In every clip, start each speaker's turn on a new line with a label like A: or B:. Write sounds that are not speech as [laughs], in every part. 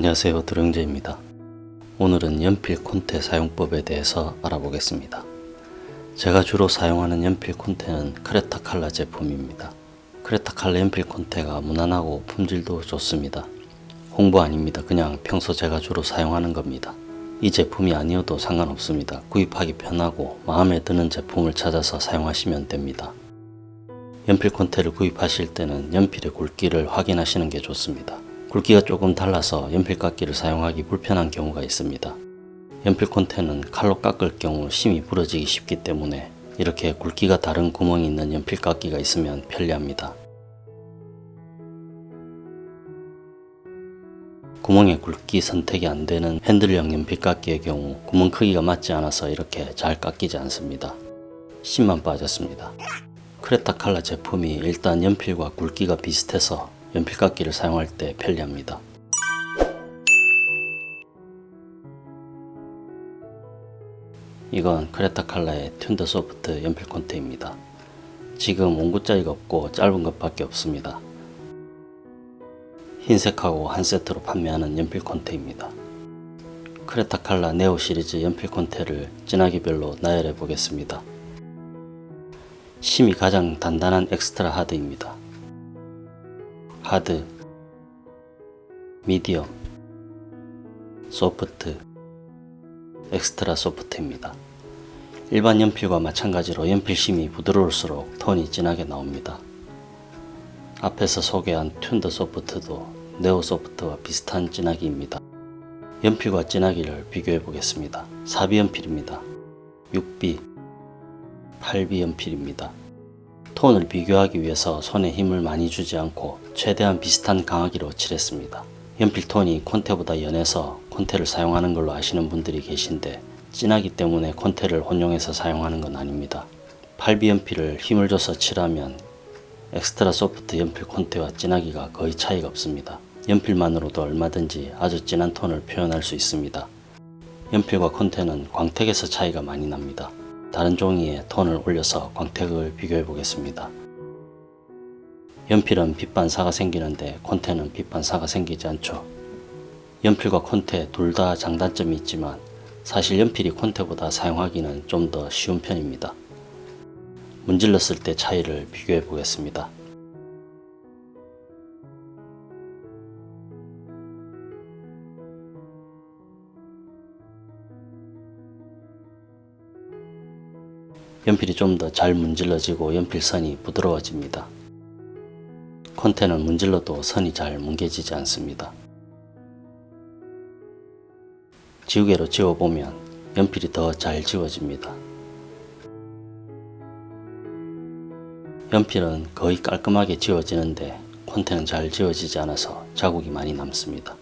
A: 안녕하세요 드릉제입니다. 오늘은 연필 콘테 사용법에 대해서 알아보겠습니다. 제가 주로 사용하는 연필 콘테는 크레타 칼라 제품입니다. 크레타 칼라 연필 콘테가 무난하고 품질도 좋습니다. 홍보 아닙니다. 그냥 평소 제가 주로 사용하는 겁니다. 이 제품이 아니어도 상관없습니다. 구입하기 편하고 마음에 드는 제품을 찾아서 사용하시면 됩니다. 연필 콘테를 구입하실 때는 연필의 굵기를 확인하시는 게 좋습니다. 굵기가 조금 달라서 연필깎이를 사용하기 불편한 경우가 있습니다. 연필 콘테는 칼로 깎을 경우 심이 부러지기 쉽기 때문에 이렇게 굵기가 다른 구멍이 있는 연필깎이가 있으면 편리합니다. 구멍의 굵기 선택이 안되는 핸들형 연필깎이의 경우 구멍 크기가 맞지 않아서 이렇게 잘 깎이지 않습니다. 심만 빠졌습니다. 크레타 칼라 제품이 일단 연필과 굵기가 비슷해서 연필깎이를 사용할 때 편리합니다. 이건 크레타 칼라의 Thunder soft 연필 콘테입니다. 지금 원구짜리가 없고 짧은 것밖에 없습니다. 흰색하고 한 세트로 판매하는 연필 콘테입니다. 크레타 칼라 네오 시리즈 연필 콘테를 진하기별로 나열해 보겠습니다. 심이 가장 단단한 extra hard입니다. hard, medium, 소프트, 엑스트라 소프트입니다. 일반 연필과 마찬가지로 연필심이 부드러울수록 톤이 진하게 나옵니다. 앞에서 소개한 튠더 소프트도 네오 소프트와 비슷한 진하기입니다. 연필과 진하기를 비교해 보겠습니다. 4B 연필입니다. 6B, 8B 연필입니다. 톤을 비교하기 위해서 손에 힘을 많이 주지 않고 최대한 비슷한 강하기로 칠했습니다. 연필 톤이 콘테보다 연해서 콘테를 사용하는 걸로 아시는 분들이 계신데 진하기 때문에 콘테를 혼용해서 사용하는 건 아닙니다. 8B 연필을 힘을 줘서 칠하면 엑스트라 소프트 연필 콘테와 진하기가 거의 차이가 없습니다. 연필만으로도 얼마든지 아주 진한 톤을 표현할 수 있습니다. 연필과 콘테는 광택에서 차이가 많이 납니다. 다른 종이에 톤을 올려서 광택을 비교해 보겠습니다. 연필은 빛반사가 생기는데 콘테는 빛반사가 생기지 않죠. 연필과 콘테 둘 다 장단점이 있지만 사실 연필이 콘테보다 사용하기는 좀 더 쉬운 편입니다. 문질렀을 때 차이를 비교해 보겠습니다. 연필이 좀 더 잘 문질러지고 연필선이 부드러워집니다. 콘테는 문질러도 선이 잘 뭉개지지 않습니다. 지우개로 지워보면 연필이 더 잘 지워집니다. 연필은 거의 깔끔하게 지워지는데 콘테는 잘 지워지지 않아서 자국이 많이 남습니다.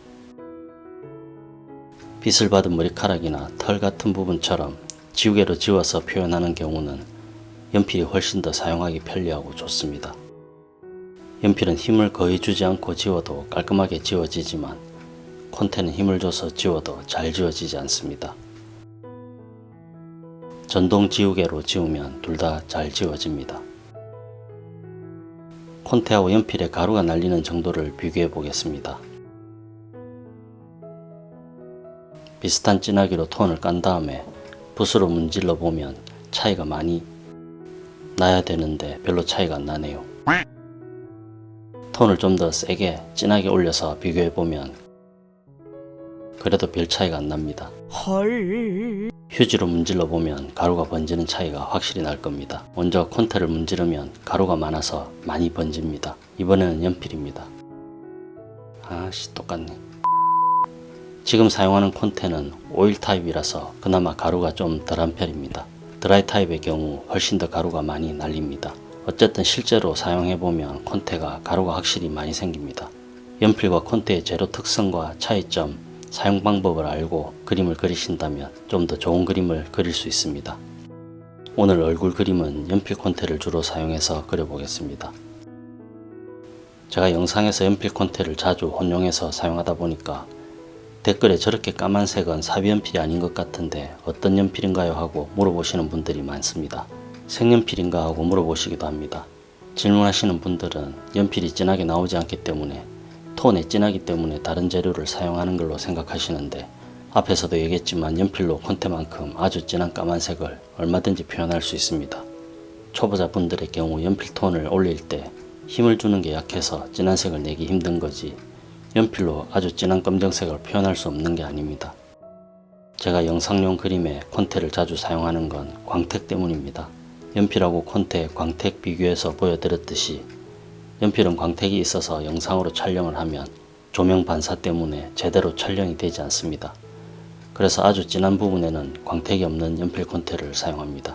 A: 빗을 받은 머리카락이나 털 같은 부분처럼 지우개로 지워서 표현하는 경우는 연필이 훨씬 더 사용하기 편리하고 좋습니다. 연필은 힘을 거의 주지 않고 지워도 깔끔하게 지워지지만 콘테는 힘을 줘서 지워도 잘 지워지지 않습니다. 전동 지우개로 지우면 둘 다 잘 지워집니다. 콘테하고 연필에 가루가 날리는 정도를 비교해 보겠습니다. 비슷한 진하기로 톤을 깐 다음에 붓으로 문질러 보면 차이가 많이 나야 되는데 별로 차이가 안 나네요. 톤을 좀 더 세게 진하게 올려서 비교해 보면 그래도 별 차이가 안 납니다. 헐. 휴지로 문질러 보면 가루가 번지는 차이가 확실히 날 겁니다. 먼저 콘테를 문지르면 가루가 많아서 많이 번집니다. 이번에는 연필입니다. 아씨 똑같네. 지금 사용하는 콘테는 오일 타입이라서 그나마 가루가 좀 덜한 편입니다. 드라이 타입의 경우 훨씬 더 가루가 많이 날립니다. 어쨌든 실제로 사용해보면 콘테가 가루가 확실히 많이 생깁니다. 연필과 콘테의 재료 특성과 차이점, 사용 방법을 알고 그림을 그리신다면 좀 더 좋은 그림을 그릴 수 있습니다. 오늘 얼굴 그림은 연필 콘테를 주로 사용해서 그려보겠습니다. 제가 영상에서 연필 콘테를 자주 혼용해서 사용하다 보니까 댓글에 저렇게 까만색은 사비연필이 아닌 것 같은데 어떤 연필인가요 하고 물어보시는 분들이 많습니다. 색연필인가 하고 물어보시기도 합니다. 질문하시는 분들은 연필이 진하게 나오지 않기 때문에 톤에 진하기 때문에 다른 재료를 사용하는 걸로 생각하시는데 앞에서도 얘기했지만 연필로 콘테만큼 아주 진한 까만색을 얼마든지 표현할 수 있습니다. 초보자분들의 경우 연필 톤을 올릴 때 힘을 주는 게 약해서 진한 색을 내기 힘든 거지 연필로 아주 진한 검정색을 표현할 수 없는 게 아닙니다. 제가 영상용 그림에 콘테를 자주 사용하는 건 광택 때문입니다. 연필하고 콘테, 광택 비교해서 보여드렸듯이 연필은 광택이 있어서 영상으로 촬영을 하면 조명 반사 때문에 제대로 촬영이 되지 않습니다. 그래서 아주 진한 부분에는 광택이 없는 연필 콘테를 사용합니다.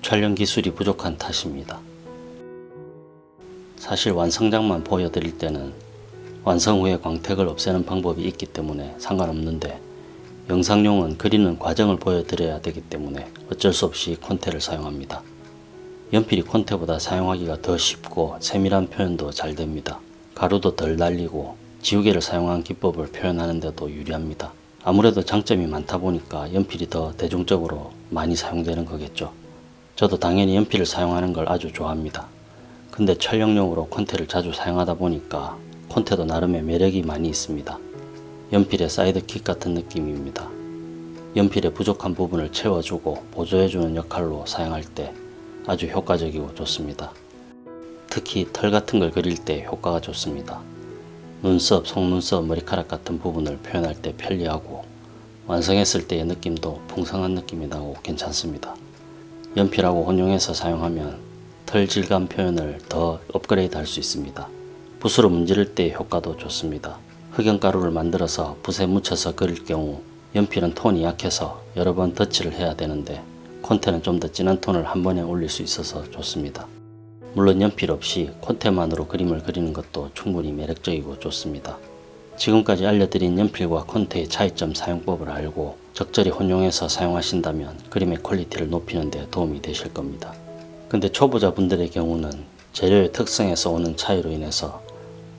A: 촬영 기술이 부족한 탓입니다. 사실 완성작만 보여드릴 때는 완성 후에 광택을 없애는 방법이 있기 때문에 상관없는데 영상용은 그리는 과정을 보여드려야 되기 때문에 어쩔 수 없이 콘테를 사용합니다. 연필이 콘테보다 사용하기가 더 쉽고 세밀한 표현도 잘 됩니다. 가루도 덜 날리고 지우개를 사용한 기법을 표현하는 데도 유리합니다. 아무래도 장점이 많다 보니까 연필이 더 대중적으로 많이 사용되는 거겠죠. 저도 당연히 연필을 사용하는 걸 아주 좋아합니다. 근데 촬영용으로 콘테를 자주 사용하다 보니까 콘테도 나름의 매력이 많이 있습니다. 연필의 사이드킥 같은 느낌입니다. 연필의 부족한 부분을 채워주고 보조해주는 역할로 사용할 때 아주 효과적이고 좋습니다. 특히 털 같은 걸 그릴 때 효과가 좋습니다. 눈썹, 속눈썹, 머리카락 같은 부분을 표현할 때 편리하고 완성했을 때의 느낌도 풍성한 느낌이 나고 괜찮습니다. 연필하고 혼용해서 사용하면 털 질감 표현을 더 업그레이드 할 수 있습니다. 붓으로 문지를 때 효과도 좋습니다. 흑연가루를 만들어서 붓에 묻혀서 그릴 경우 연필은 톤이 약해서 여러 번 덧칠을 해야 되는데 콘테는 좀 더 진한 톤을 한 번에 올릴 수 있어서 좋습니다. 물론 연필 없이 콘테만으로 그림을 그리는 것도 충분히 매력적이고 좋습니다. 지금까지 알려드린 연필과 콘테의 차이점 사용법을 알고 적절히 혼용해서 사용하신다면 그림의 quality를 높이는 데 도움이 되실 겁니다. 근데 초보자분들의 경우는 재료의 특성에서 오는 차이로 인해서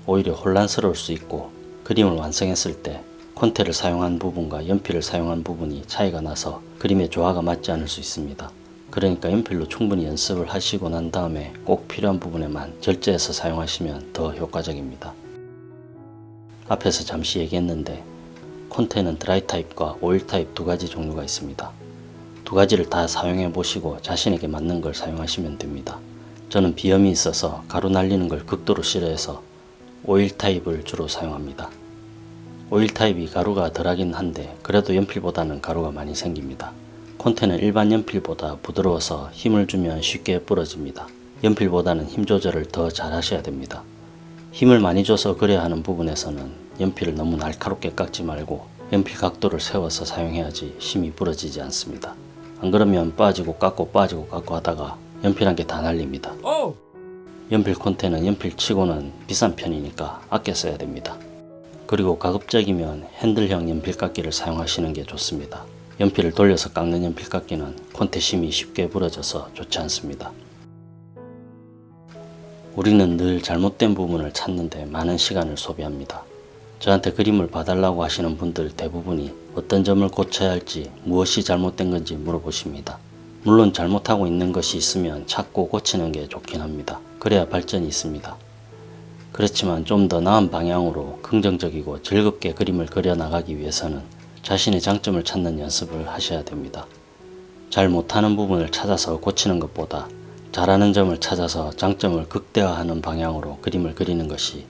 A: 오히려 혼란스러울 수 있고 그림을 완성했을 때 콘테를 사용한 부분과 연필을 사용한 부분이 차이가 나서 그림의 조화가 맞지 않을 수 있습니다. 그러니까 연필로 충분히 연습을 하시고 난 다음에 꼭 필요한 부분에만 절제해서 사용하시면 더 효과적입니다. 앞에서 잠시 얘기했는데 콘테는 드라이 타입과 오일 타입 두 가지 종류가 있습니다. 두 가지를 다 사용해 보시고 자신에게 맞는 걸 사용하시면 됩니다. 저는 비염이 있어서 가루 날리는 걸 극도로 싫어해서 오일 타입을 주로 사용합니다. 오일 타입이 가루가 덜하긴 한데 그래도 연필보다는 가루가 많이 생깁니다. 콘테는 일반 연필보다 부드러워서 힘을 주면 쉽게 부러집니다. 연필보다는 힘 조절을 더 잘 하셔야 됩니다. 힘을 많이 줘서 그려야 하는 부분에서는 연필을 너무 날카롭게 깎지 말고 연필 각도를 세워서 사용해야지 힘이 부러지지 않습니다. 안 그러면 빠지고 깎고 빠지고 깎고 하다가 연필 한 개 다 날립니다. 연필 콘테는 연필 치고는 비싼 편이니까 아껴 써야 됩니다. 그리고 가급적이면 핸들형 연필깎이를 사용하시는 게 좋습니다. 연필을 돌려서 깎는 연필깎이는 콘테 심이 쉽게 부러져서 좋지 않습니다. 우리는 늘 잘못된 부분을 찾는데 많은 시간을 소비합니다. 저한테 그림을 봐달라고 하시는 분들 대부분이 어떤 점을 고쳐야 할지 무엇이 잘못된 건지 물어보십니다. 물론 잘못하고 있는 것이 있으면 찾고 고치는 게 좋긴 합니다. 그래야 발전이 있습니다. 그렇지만 좀 더 나은 방향으로 긍정적이고 즐겁게 그림을 그려나가기 위해서는 자신의 장점을 찾는 연습을 하셔야 됩니다. 잘 못하는 부분을 찾아서 고치는 것보다 잘하는 점을 찾아서 장점을 극대화하는 방향으로 그림을 그리는 것이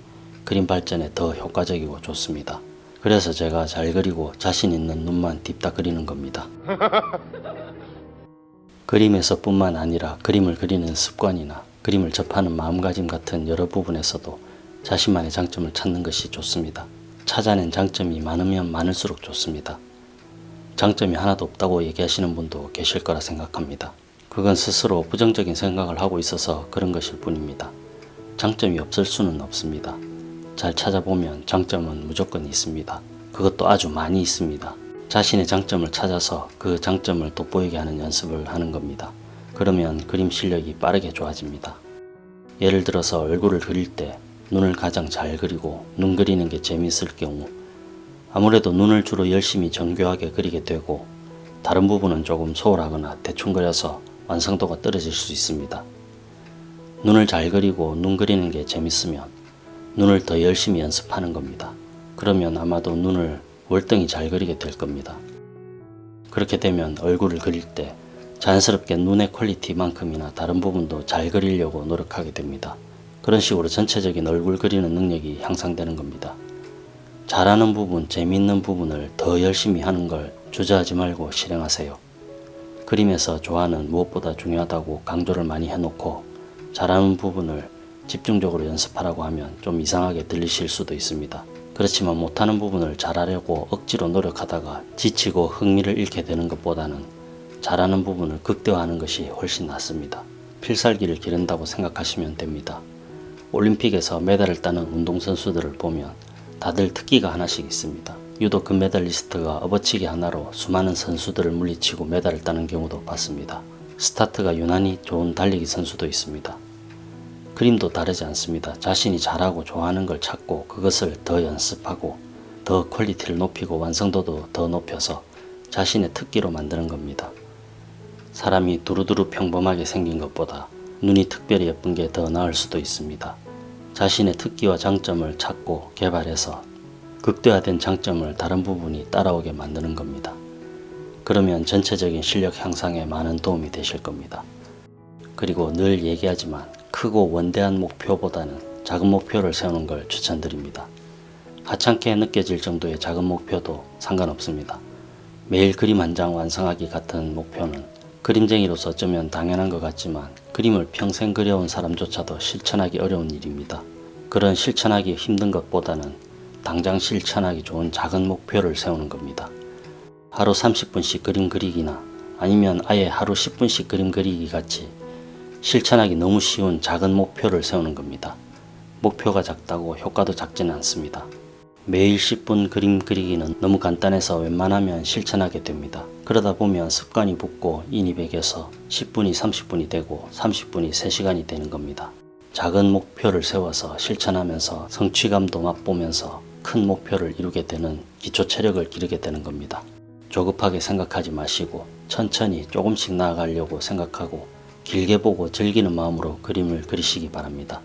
A: 그림 발전에 더 효과적이고 좋습니다. 그래서 제가 잘 그리고 자신 있는 눈만 딥다 그리는 겁니다. [laughs] 그림에서 뿐만 아니라 그림을 그리는 습관이나 그림을 접하는 마음가짐 같은 여러 부분에서도 자신만의 장점을 찾는 것이 좋습니다. 찾아낸 장점이 많으면 많을수록 좋습니다. 장점이 하나도 없다고 얘기하시는 분도 계실 거라 생각합니다. 그건 스스로 부정적인 생각을 하고 있어서 그런 것일 뿐입니다. 장점이 없을 수는 없습니다. 잘 찾아보면 장점은 무조건 있습니다. 그것도 아주 많이 있습니다. 자신의 장점을 찾아서 그 장점을 돋보이게 하는 연습을 하는 겁니다. 그러면 그림 실력이 빠르게 좋아집니다. 예를 들어서 얼굴을 그릴 때 눈을 가장 잘 그리고 눈 그리는 게 재미있을 경우 아무래도 눈을 주로 열심히 정교하게 그리게 되고 다른 부분은 조금 소홀하거나 대충 그려서 완성도가 떨어질 수 있습니다. 눈을 잘 그리고 눈 그리는 게 재밌으면 눈을 더 열심히 연습하는 겁니다. 그러면 아마도 눈을 월등히 잘 그리게 될 겁니다. 그렇게 되면 얼굴을 그릴 때 자연스럽게 눈의 퀄리티만큼이나 다른 부분도 잘 그리려고 노력하게 됩니다. 그런 식으로 전체적인 얼굴 그리는 능력이 향상되는 겁니다. 잘하는 부분, 재미있는 부분을 더 열심히 하는 걸 주저하지 말고 실행하세요. 그림에서 좋아하는 무엇보다 중요하다고 강조를 많이 해놓고 잘하는 부분을 집중적으로 연습하라고 하면 좀 이상하게 들리실 수도 있습니다. 그렇지만 못하는 부분을 잘하려고 억지로 노력하다가 지치고 흥미를 잃게 되는 것보다는 잘하는 부분을 극대화하는 것이 훨씬 낫습니다. 필살기를 기른다고 생각하시면 됩니다. 올림픽에서 메달을 따는 운동선수들을 보면 다들 특기가 하나씩 있습니다. 유도 금메달리스트가 업어치기 하나로 수많은 선수들을 물리치고 메달을 따는 경우도 봤습니다. 스타트가 유난히 좋은 달리기 선수도 있습니다. 그림도 다르지 않습니다. 자신이 잘하고 좋아하는 걸 찾고 그것을 더 연습하고 더 quality를 높이고 완성도도 더 높여서 자신의 특기로 만드는 겁니다. 사람이 두루두루 평범하게 생긴 것보다 눈이 특별히 예쁜 게 더 나을 수도 있습니다. 자신의 특기와 장점을 찾고 개발해서 극대화된 장점을 다른 부분이 따라오게 만드는 겁니다. 그러면 전체적인 실력 향상에 많은 도움이 되실 겁니다. 그리고 늘 얘기하지만 크고 원대한 목표보다는 작은 목표를 세우는 걸 추천드립니다. 하찮게 느껴질 정도의 작은 목표도 상관없습니다. 매일 그림 한 장 완성하기 같은 목표는 그림쟁이로서 어쩌면 당연한 것 같지만 그림을 평생 그려온 사람조차도 실천하기 어려운 일입니다. 그런 실천하기 힘든 것보다는 당장 실천하기 좋은 작은 목표를 세우는 겁니다. 하루 30분씩 그림 그리기나 아니면 아예 하루 10분씩 그림 그리기 같이 실천하기 너무 쉬운 작은 목표를 세우는 겁니다. 목표가 작다고 효과도 작지는 않습니다. 매일 10분 그림 그리기는 너무 간단해서 웬만하면 실천하게 됩니다. 그러다 보면 습관이 붙고 인이 배겨서 10분이 30분이 되고 30분이 3시간이 되는 겁니다. 작은 목표를 세워서 실천하면서 성취감도 맛보면서 큰 목표를 이루게 되는 기초 체력을 기르게 되는 겁니다. 조급하게 생각하지 마시고 천천히 조금씩 나아가려고 생각하고 길게 보고 즐기는 마음으로 그림을 그리시기 바랍니다.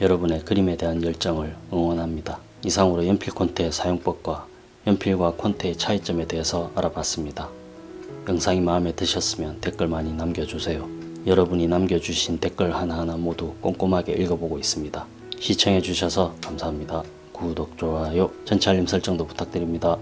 A: 여러분의 그림에 대한 열정을 응원합니다. 이상으로 연필 콘테의 사용법과 연필과 콘테의 차이점에 대해서 알아봤습니다. 영상이 마음에 드셨으면 댓글 많이 남겨주세요. 여러분이 남겨주신 댓글 하나하나 모두 꼼꼼하게 읽어보고 있습니다. 시청해주셔서 감사합니다. 구독, 좋아요, 전체 알림 설정도 부탁드립니다.